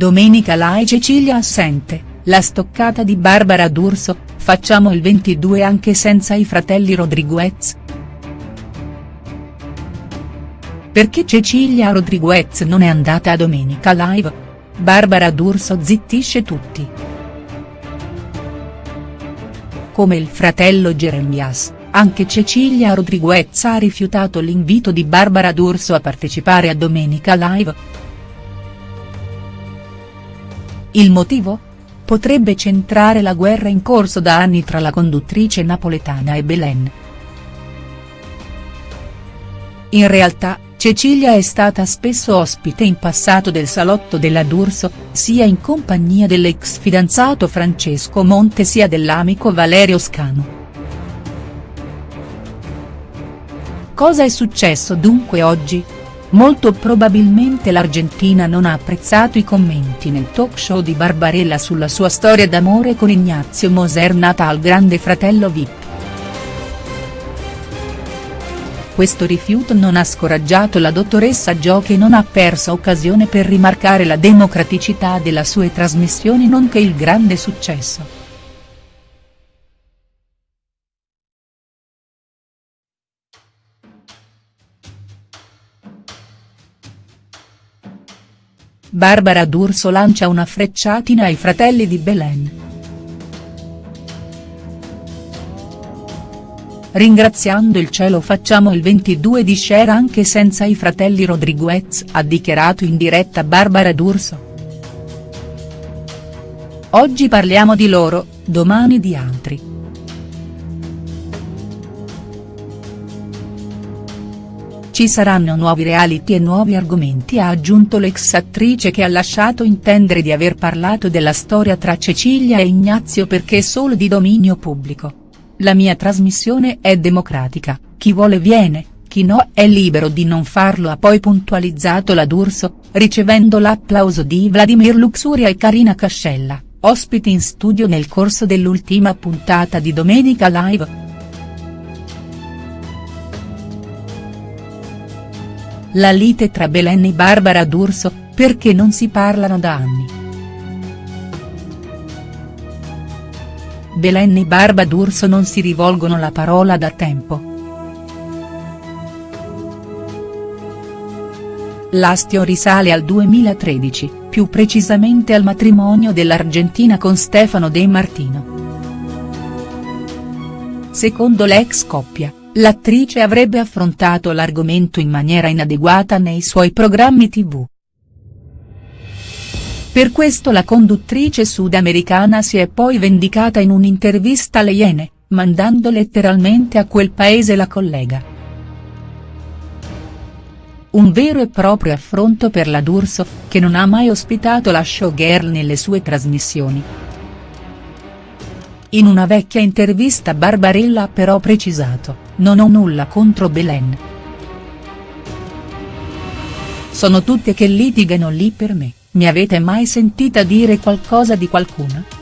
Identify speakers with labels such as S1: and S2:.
S1: Domenica Lai Cecilia assente, la stoccata di Barbara D'Urso, facciamo il 22 anche senza i fratelli Rodriguez?. Perché Cecilia Rodriguez non è andata a Domenica Live? Barbara D'Urso zittisce tutti. Come il fratello Jeremias, anche Cecilia Rodriguez ha rifiutato l'invito di Barbara D'Urso a partecipare a Domenica Live. Il motivo? Potrebbe centrare la guerra in corso da anni tra la conduttrice napoletana e Belen. In realtà, Cecilia è stata spesso ospite in passato del salotto della D'Urso, sia in compagnia dell'ex fidanzato Francesco Monte sia dell'amico Valerio Scanu. Cosa è successo dunque oggi? Molto probabilmente l'Argentina non ha apprezzato i commenti nel talk show di Barbarella sulla sua storia d'amore con Ignazio Moser nata al grande fratello Vip. Questo rifiuto non ha scoraggiato la dottoressa Jo che non ha perso occasione per rimarcare la democraticità delle sue trasmissioni nonché il grande successo. Barbara D'Urso lancia una frecciatina ai fratelli di Belen. Ringraziando il cielo facciamo il 22 di share anche senza i fratelli Rodriguez ha dichiarato in diretta Barbara D'Urso. Oggi parliamo di loro, domani di altri. Ci saranno nuovi reality e nuovi argomenti ha aggiunto l'ex attrice che ha lasciato intendere di aver parlato della storia tra Cecilia e Ignazio perché è solo di dominio pubblico. La mia trasmissione è democratica, chi vuole viene, chi no è libero di non farlo ha poi puntualizzato la D'Urso, ricevendo l'applauso di Vladimir Luxuria e Carina Cascella, ospiti in studio nel corso dell'ultima puntata di Domenica Live. La lite tra Belen e Barbara D'Urso, perché non si parlano da anni. Belen e Barba D'Urso non si rivolgono la parola da tempo. L'astio risale al 2013, più precisamente al matrimonio dell'Argentina con Stefano De Martino. Secondo l'ex coppia, l'attrice avrebbe affrontato l'argomento in maniera inadeguata nei suoi programmi tv. Per questo la conduttrice sudamericana si è poi vendicata in un'intervista alle Iene, mandando letteralmente a quel paese la collega. Un vero e proprio affronto per la D'Urso, che non ha mai ospitato la showgirl nelle sue trasmissioni. In una vecchia intervista Barbarella ha però precisato, non ho nulla contro Belen. Sono tutte che litigano lì per me, mi avete mai sentita dire qualcosa di qualcuno?.